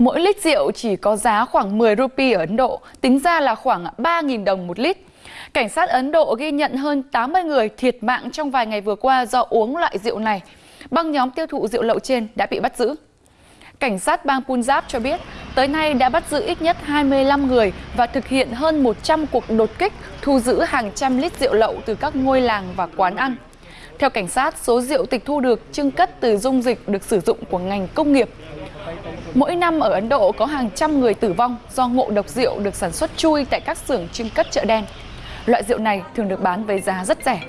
Mỗi lít rượu chỉ có giá khoảng 10 rupee ở Ấn Độ, tính ra là khoảng 3.000 đồng một lít. Cảnh sát Ấn Độ ghi nhận hơn 80 người thiệt mạng trong vài ngày vừa qua do uống loại rượu này. Băng nhóm tiêu thụ rượu lậu trên đã bị bắt giữ. Cảnh sát bang Punjab cho biết, tới nay đã bắt giữ ít nhất 25 người và thực hiện hơn 100 cuộc đột kích thu giữ hàng trăm lít rượu lậu từ các ngôi làng và quán ăn. Theo cảnh sát, số rượu tịch thu được trưng cất từ dung dịch được sử dụng của ngành công nghiệp. Mỗi năm ở Ấn Độ có hàng trăm người tử vong do ngộ độc rượu được sản xuất chui tại các xưởng trưng cất chợ đen. Loại rượu này thường được bán với giá rất rẻ.